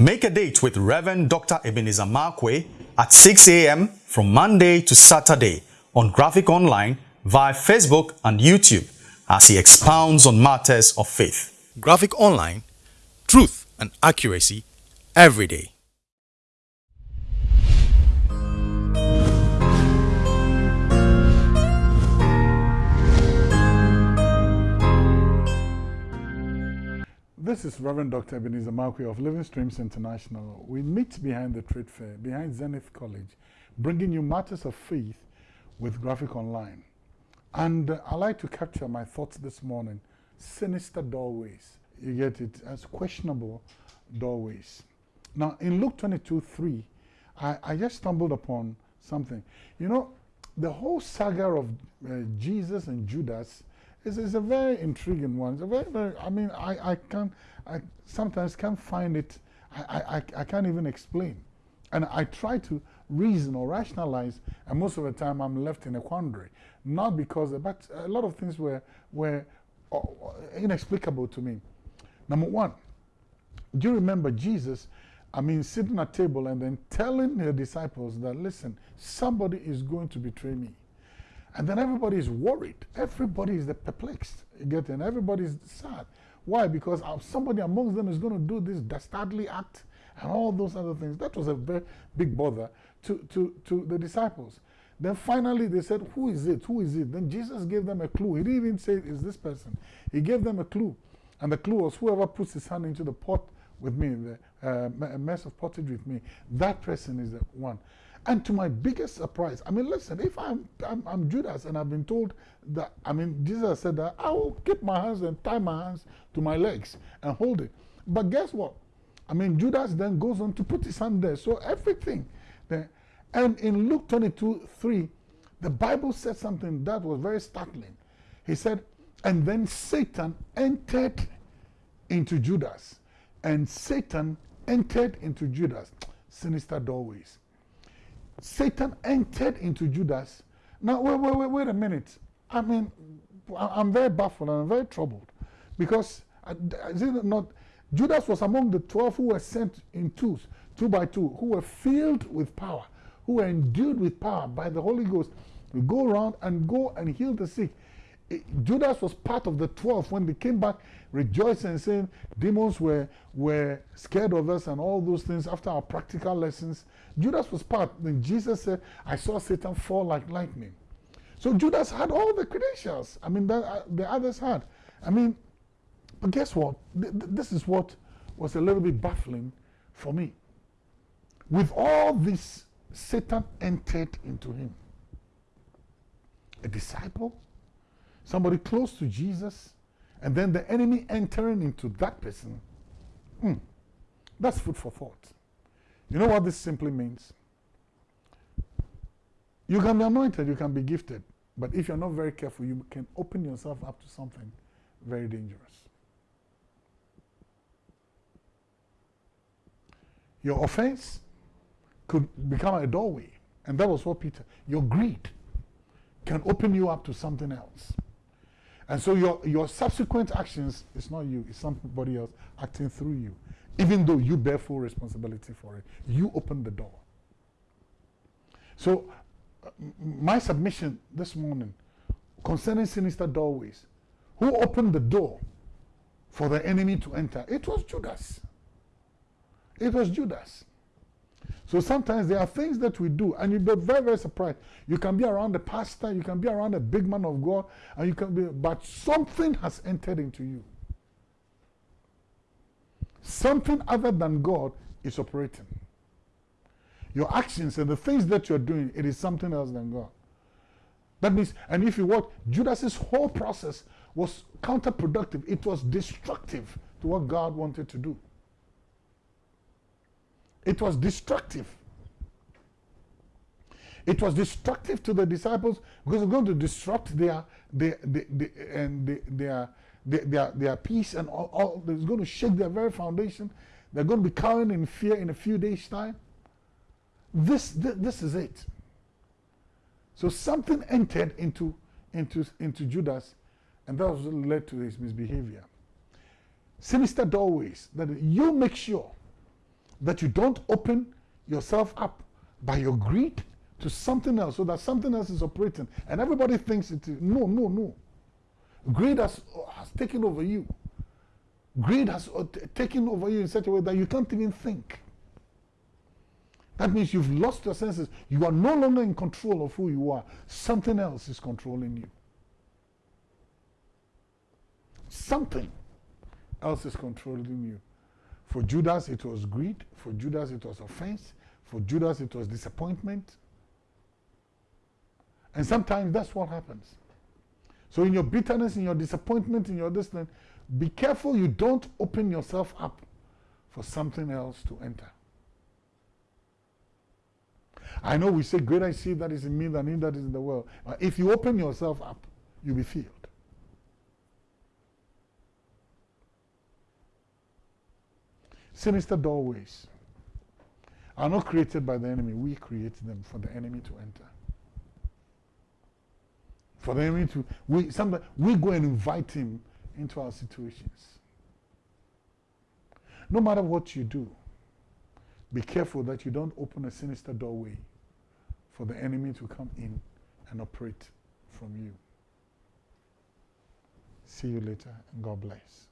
Make a date with Reverend Dr. Ebenezer Markwei at 6 a.m. from Monday to Saturday on Graphic Online via Facebook and YouTube as he expounds on matters of faith. Graphic Online, truth and accuracy every day. This is Reverend Dr. Ebenezer Markwei of Living Streams International. We meet behind the trade fair, behind Zenith College, bringing you matters of faith with Graphic Online. And uh, I like to capture my thoughts this morning. Sinister doorways. You get it as questionable doorways. Now, in Luke 22 3, I, I just stumbled upon something. You know, the whole saga of uh, Jesus and Judas is, is a very intriguing one. It's a very, very, I mean, I, I can't, I sometimes can't find it, I, I, I can't even explain. And I try to reason or rationalize, and most of the time I'm left in a quandary. Not because, but a lot of things were, were uh, inexplicable to me. Number one, do you remember Jesus, I mean, sitting at table and then telling the disciples that, listen, somebody is going to betray me. And then everybody is worried. Everybody is perplexed. You get? And everybody is sad. Why? Because somebody amongst them is going to do this dastardly act and all those other things. That was a very big bother to, to, to the disciples. Then finally they said, Who is it? Who is it? Then Jesus gave them a clue. He didn't even say, Is this person? He gave them a clue. And the clue was, Whoever puts his hand into the pot with me, the uh, mess of pottage with me, that person is the one. And to my biggest surprise, I mean, listen, if I'm, I'm, I'm, Judas and I've been told that, I mean, Jesus said that I will keep my hands and tie my hands to my legs and hold it. But guess what? I mean, Judas then goes on to put his hand there. So everything there. And in Luke 22 3, the Bible said something that was very startling. He said, and then Satan entered into Judas. And Satan entered into Judas. Sinister doorways. Satan entered into Judas. Now, wait, wait, wait, wait a minute. I mean, I'm very baffled and I'm very troubled because uh, is it not? Judas was among the 12 who were sent in twos, two by two, who were filled with power, who were endued with power by the Holy Ghost to go around and go and heal the sick. Judas was part of the 12 when they came back rejoicing saying demons were, were scared of us and all those things after our practical lessons. Judas was part. Then Jesus said, I saw Satan fall like lightning. So Judas had all the credentials. I mean, uh, the others had. I mean, but guess what? Th th this is what was a little bit baffling for me. With all this, Satan entered into him. A disciple, somebody close to Jesus, and then the enemy entering into that person, hmm, that's food for thought. You know what this simply means? You can be anointed, you can be gifted, but if you're not very careful, you can open yourself up to something very dangerous. Your offense could become a doorway, and that was what Peter, your greed can open you up to something else. And so your, your subsequent actions, it's not you, it's somebody else acting through you. Even though you bear full responsibility for it, you open the door. So, uh, my submission this morning concerning sinister doorways, who opened the door for the enemy to enter? It was Judas. It was Judas. So sometimes there are things that we do, and you'll be very, very surprised. You can be around the pastor, you can be around a big man of God, and you can be, but something has entered into you. Something other than God is operating. Your actions and the things that you're doing, it is something else than God. That means, and if you watch, Judas's whole process was counterproductive. It was destructive to what God wanted to do. It was destructive. It was destructive to the disciples because it's going to disrupt their, their, their, their and their, their, their, their peace and all, all. It's going to shake their very foundation. They're going to be cowering in fear in a few days' time. This, this, this is it. So something entered into, into, into Judas, and that was led to his misbehavior. Sinister doorways that you make sure that you don't open yourself up by your greed to something else so that something else is operating. And everybody thinks it is no no no. Greed has, has taken over you. Greed has uh, taken over you in such a way that you can't even think. That means you've lost your senses. You are no longer in control of who you are. Something else is controlling you. Something else is controlling you for judas it was greed for judas it was offense for judas it was disappointment and sometimes that's what happens. So in your bitterness, in your disappointment, in your distance, be careful you don't open yourself up for something else to enter. I know we say, Greater is he that is in me than he that is in the world. But if you open yourself up, you'll be filled. Sinister doorways are not created by the enemy. We create them for the enemy to enter for the enemy to we sometimes we go and invite him into our situations. No matter what you do, be careful that you don't open a sinister doorway for the enemy to come in and operate from you. See you later and God bless.